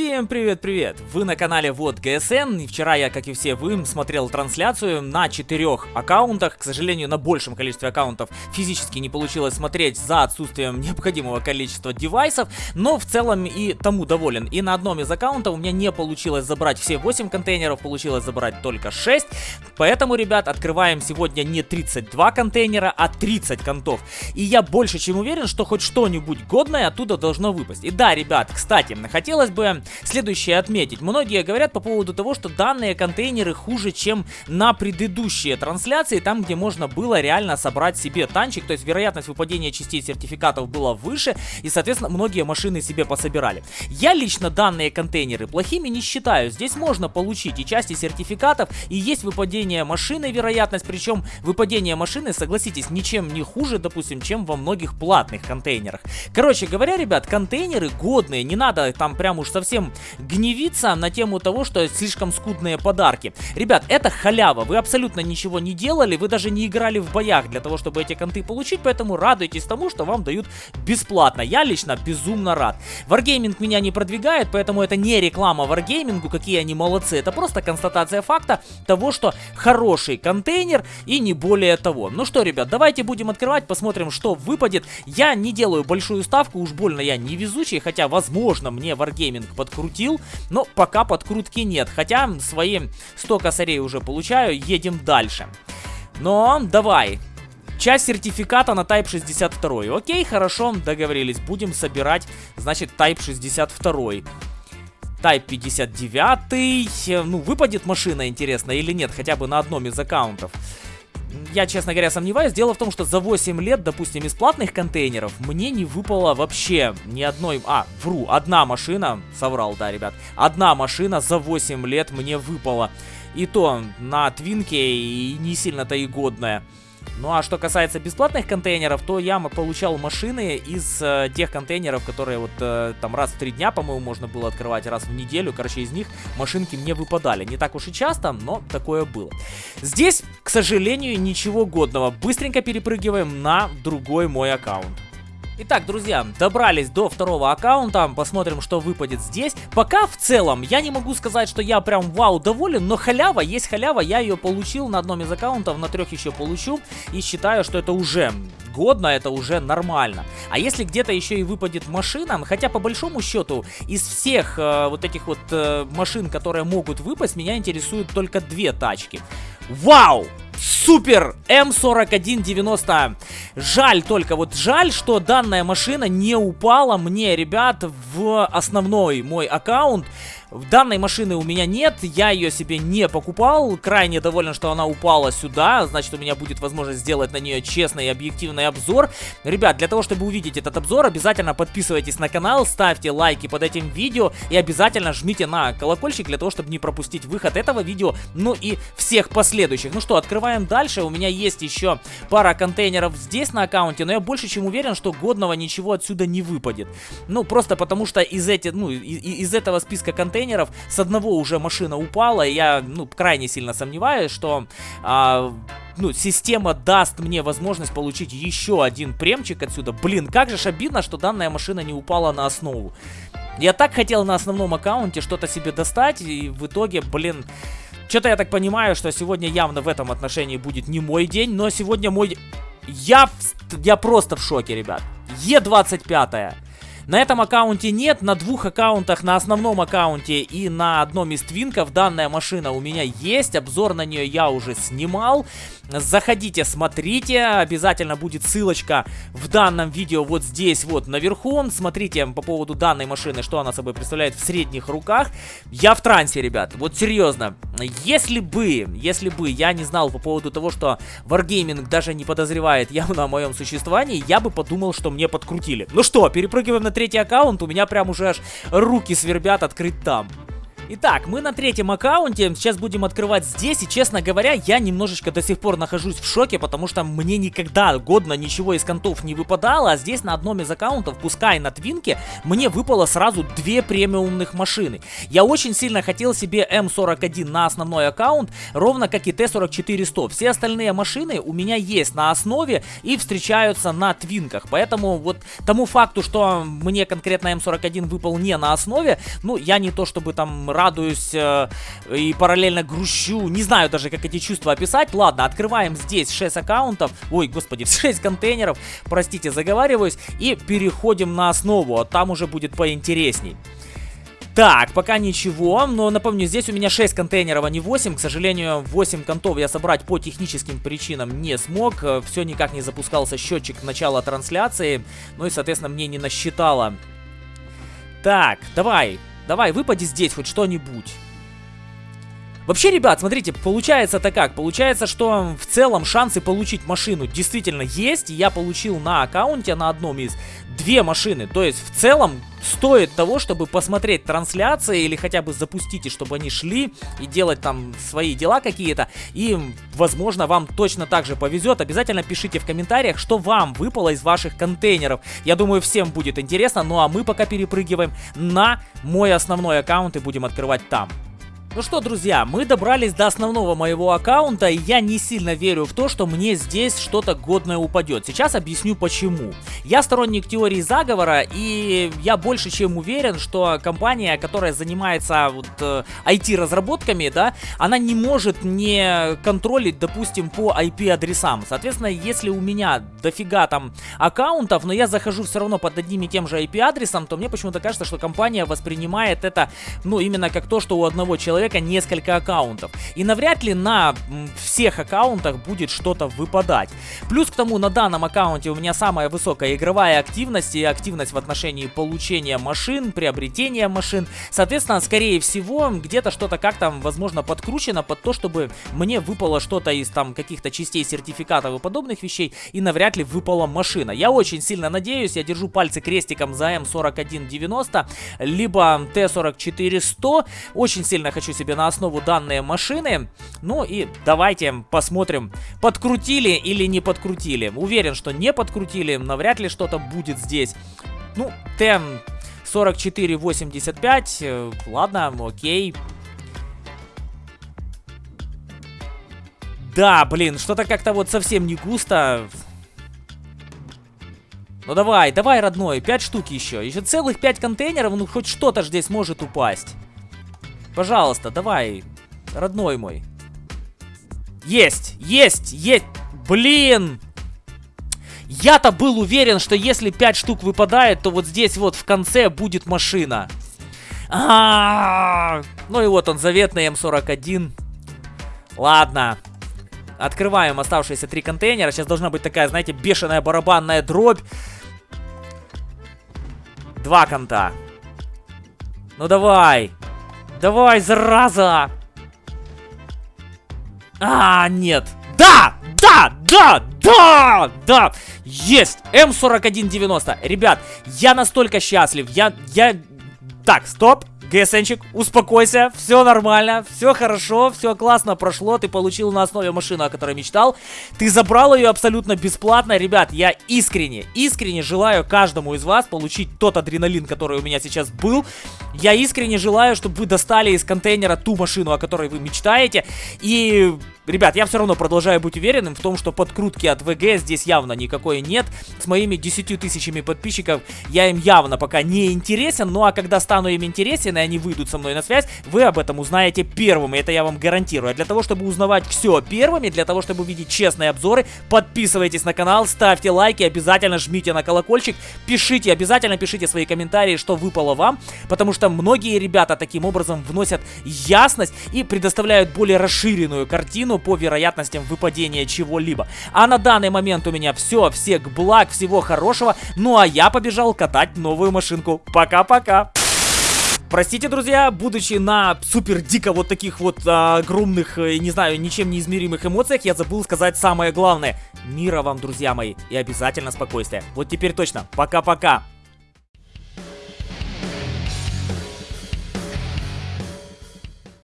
Всем привет-привет! Вы на канале Вот ГСН, и вчера я, как и все вы, смотрел трансляцию на четырех аккаунтах. К сожалению, на большем количестве аккаунтов физически не получилось смотреть за отсутствием необходимого количества девайсов, но в целом и тому доволен. И на одном из аккаунтов у меня не получилось забрать все 8 контейнеров, получилось забрать только 6. Поэтому, ребят, открываем сегодня не 32 контейнера, а 30 контов. И я больше чем уверен, что хоть что-нибудь годное оттуда должно выпасть. И да, ребят, кстати, хотелось бы следующее отметить. Многие говорят по поводу того, что данные контейнеры хуже, чем на предыдущие трансляции, там, где можно было реально собрать себе танчик, то есть вероятность выпадения частей сертификатов была выше, и, соответственно, многие машины себе пособирали. Я лично данные контейнеры плохими не считаю. Здесь можно получить и части сертификатов, и есть выпадение машины вероятность, причем выпадение машины, согласитесь, ничем не хуже, допустим, чем во многих платных контейнерах. Короче говоря, ребят, контейнеры годные, не надо там прям уж совсем совсем гневиться на тему того, что слишком скудные подарки. Ребят, это халява, вы абсолютно ничего не делали, вы даже не играли в боях для того, чтобы эти конты получить, поэтому радуйтесь тому, что вам дают бесплатно. Я лично безумно рад. Wargaming меня не продвигает, поэтому это не реклама Wargaming, какие они молодцы, это просто констатация факта того, что хороший контейнер и не более того. Ну что, ребят, давайте будем открывать, посмотрим, что выпадет. Я не делаю большую ставку, уж больно я не везучий, хотя, возможно, мне Wargaming подкрутил, но пока подкрутки нет. Хотя свои 100 косарей уже получаю, едем дальше. Но давай, Часть сертификата на Type 62. Окей, хорошо, договорились. Будем собирать, значит, Type 62. Type 59. Ну, выпадет машина, интересно, или нет, хотя бы на одном из аккаунтов я, честно говоря, сомневаюсь. Дело в том, что за 8 лет, допустим, из платных контейнеров мне не выпало вообще ни одной... А, вру, одна машина, соврал, да, ребят. Одна машина за 8 лет мне выпала. И то на твинке и не сильно-то и годная. Ну а что касается бесплатных контейнеров, то я получал машины из э, тех контейнеров, которые вот э, там раз в три дня, по-моему, можно было открывать, раз в неделю. Короче, из них машинки мне выпадали. Не так уж и часто, но такое было. Здесь, к сожалению, ничего годного. Быстренько перепрыгиваем на другой мой аккаунт. Итак, друзья, добрались до второго аккаунта, посмотрим, что выпадет здесь. Пока в целом я не могу сказать, что я прям вау доволен, но халява, есть халява, я ее получил на одном из аккаунтов, на трех еще получу. И считаю, что это уже годно, это уже нормально. А если где-то еще и выпадет машина, хотя по большому счету из всех э, вот этих вот э, машин, которые могут выпасть, меня интересуют только две тачки. Вау! Супер М4190. Жаль только, вот жаль, что данная машина не упала мне, ребят, в основной мой аккаунт. Данной машины у меня нет, я ее себе не покупал, крайне доволен, что она упала сюда, значит у меня будет возможность сделать на нее честный и объективный обзор. Ребят, для того, чтобы увидеть этот обзор, обязательно подписывайтесь на канал, ставьте лайки под этим видео и обязательно жмите на колокольчик для того, чтобы не пропустить выход этого видео, ну и всех последующих. Ну что, открываем дальше, у меня есть еще пара контейнеров здесь на аккаунте, но я больше чем уверен, что годного ничего отсюда не выпадет. Ну, просто потому что из, эти, ну, из, из этого списка контейнеров контейнеров. С одного уже машина упала, я, ну, крайне сильно сомневаюсь, что... А, ну, система даст мне возможность получить еще один премчик отсюда. Блин, как же обидно, что данная машина не упала на основу. Я так хотел на основном аккаунте что-то себе достать, и в итоге, блин... Что-то я так понимаю, что сегодня явно в этом отношении будет не мой день, но сегодня мой... Я, я просто в шоке, ребят. Е25. На этом аккаунте нет, на двух аккаунтах, на основном аккаунте и на одном из твинков данная машина у меня есть. Обзор на нее я уже снимал. Заходите, смотрите, обязательно будет ссылочка в данном видео вот здесь вот наверху. Смотрите по поводу данной машины, что она собой представляет в средних руках. Я в трансе, ребят, вот серьезно. Если бы, если бы я не знал по поводу того, что Wargaming даже не подозревает явно о моем существовании, я бы подумал, что мне подкрутили. Ну что, перепрыгиваем на третий аккаунт, у меня прям уже аж руки свербят открыть там. Итак, мы на третьем аккаунте, сейчас будем открывать здесь, и честно говоря, я немножечко до сих пор нахожусь в шоке, потому что мне никогда годно ничего из контов не выпадало, а здесь на одном из аккаунтов, пускай на твинке, мне выпало сразу две премиумных машины. Я очень сильно хотел себе М41 на основной аккаунт, ровно как и Т-44-100. Все остальные машины у меня есть на основе и встречаются на твинках, поэтому вот тому факту, что мне конкретно М41 выпал не на основе, ну, я не то чтобы там радуюсь э, и параллельно грущу. Не знаю даже, как эти чувства описать. Ладно, открываем здесь 6 аккаунтов. Ой, господи, 6 контейнеров. Простите, заговариваюсь. И переходим на основу. А там уже будет поинтересней. Так, пока ничего, но напомню, здесь у меня 6 контейнеров, а не 8. К сожалению, 8 контов я собрать по техническим причинам не смог. Э, Все никак не запускался счетчик начала трансляции. Ну и, соответственно, мне не насчитало. Так, давай, Давай, выпади здесь хоть что-нибудь. Вообще, ребят, смотрите, получается-то как? Получается, что в целом шансы получить машину действительно есть. Я получил на аккаунте на одном из две машины. То есть, в целом, стоит того, чтобы посмотреть трансляции или хотя бы запустить, и чтобы они шли и делать там свои дела какие-то. И, возможно, вам точно так же повезет. Обязательно пишите в комментариях, что вам выпало из ваших контейнеров. Я думаю, всем будет интересно. Ну а мы пока перепрыгиваем на мой основной аккаунт и будем открывать там. Ну что, друзья, мы добрались до основного моего аккаунта, и я не сильно верю в то, что мне здесь что-то годное упадет. Сейчас объясню почему. Я сторонник теории заговора, и я больше чем уверен, что компания, которая занимается вот э, IT-разработками, да, она не может не контролить, допустим, по IP-адресам. Соответственно, если у меня дофига там аккаунтов, но я захожу все равно под одним и тем же IP-адресом, то мне почему-то кажется, что компания воспринимает это, ну, именно как то, что у одного человека человека несколько аккаунтов. И навряд ли на всех аккаунтах будет что-то выпадать. Плюс к тому, на данном аккаунте у меня самая высокая игровая активность и активность в отношении получения машин, приобретения машин. Соответственно, скорее всего, где-то что-то как-то, возможно, подкручено под то, чтобы мне выпало что-то из там каких-то частей сертификатов и подобных вещей, и навряд ли выпала машина. Я очень сильно надеюсь, я держу пальцы крестиком за М4190, либо Т-44-100. Очень сильно хочу себе на основу данные машины. Ну и давайте посмотрим, подкрутили или не подкрутили. Уверен, что не подкрутили, навряд ли что-то будет здесь. Ну, Т 4485, э, ладно, окей. Да, блин, что-то как-то вот совсем не густо. Ну давай, давай, родной, 5 штук еще. Еще целых 5 контейнеров, ну хоть что-то здесь может упасть. Пожалуйста, давай, родной мой. Есть, есть, есть. Блин! Я-то был уверен, что если 5 штук выпадает, то вот здесь вот в конце будет машина. А -а -а ну и вот он, заветный М41. Ладно. Открываем оставшиеся три контейнера. Сейчас должна быть такая, знаете, бешеная барабанная дробь. Два конта. Ну давай. Давай, зараза! А, нет. Да! Да! Да! Да! Да! Есть! М4190. Ребят, я настолько счастлив. Я... Я... Так, стоп. ГСНчик, успокойся, все нормально, все хорошо, все классно прошло, ты получил на основе машину, о которой мечтал, ты забрал ее абсолютно бесплатно, ребят, я искренне, искренне желаю каждому из вас получить тот адреналин, который у меня сейчас был, я искренне желаю, чтобы вы достали из контейнера ту машину, о которой вы мечтаете, и Ребят, я все равно продолжаю быть уверенным в том, что подкрутки от ВГ здесь явно никакой нет. С моими 10 тысячами подписчиков я им явно пока не интересен. Ну а когда стану им интересен и они выйдут со мной на связь, вы об этом узнаете первыми. Это я вам гарантирую. А для того, чтобы узнавать все первыми, для того, чтобы увидеть честные обзоры, подписывайтесь на канал, ставьте лайки, обязательно жмите на колокольчик, пишите, обязательно пишите свои комментарии, что выпало вам. Потому что многие ребята таким образом вносят ясность и предоставляют более расширенную картину по вероятностям выпадения чего-либо. А на данный момент у меня все, всех благ, всего хорошего. Ну а я побежал катать новую машинку. Пока-пока. Простите, друзья, будучи на супер дико вот таких вот а, огромных, э, не знаю, ничем не измеримых эмоциях, я забыл сказать самое главное. Мира вам, друзья мои, и обязательно спокойствия. Вот теперь точно. Пока-пока.